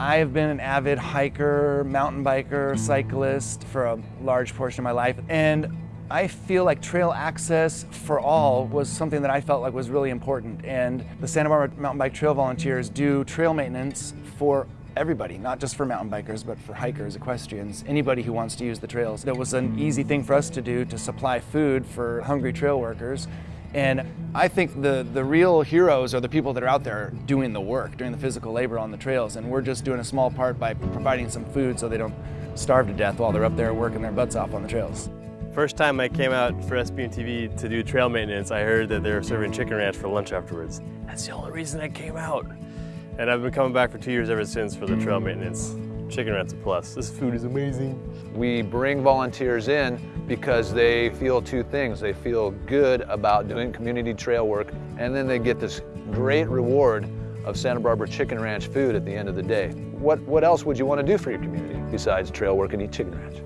I've been an avid hiker, mountain biker, cyclist for a large portion of my life, and I feel like trail access for all was something that I felt like was really important. And the Santa Barbara Mountain Bike Trail Volunteers do trail maintenance for everybody, not just for mountain bikers, but for hikers, equestrians, anybody who wants to use the trails. It was an mm. easy thing for us to do to supply food for hungry trail workers. And I think the, the real heroes are the people that are out there doing the work, doing the physical labor on the trails. And we're just doing a small part by providing some food so they don't starve to death while they're up there working their butts off on the trails. First time I came out for SBMTV to do trail maintenance, I heard that they were serving chicken ranch for lunch afterwards. That's the only reason I came out. And I've been coming back for two years ever since for the trail maintenance. Chicken ranch a plus. This food is amazing. We bring volunteers in because they feel two things. They feel good about doing community trail work, and then they get this great reward of Santa Barbara Chicken Ranch food at the end of the day. What, what else would you want to do for your community besides trail work and eat chicken ranch?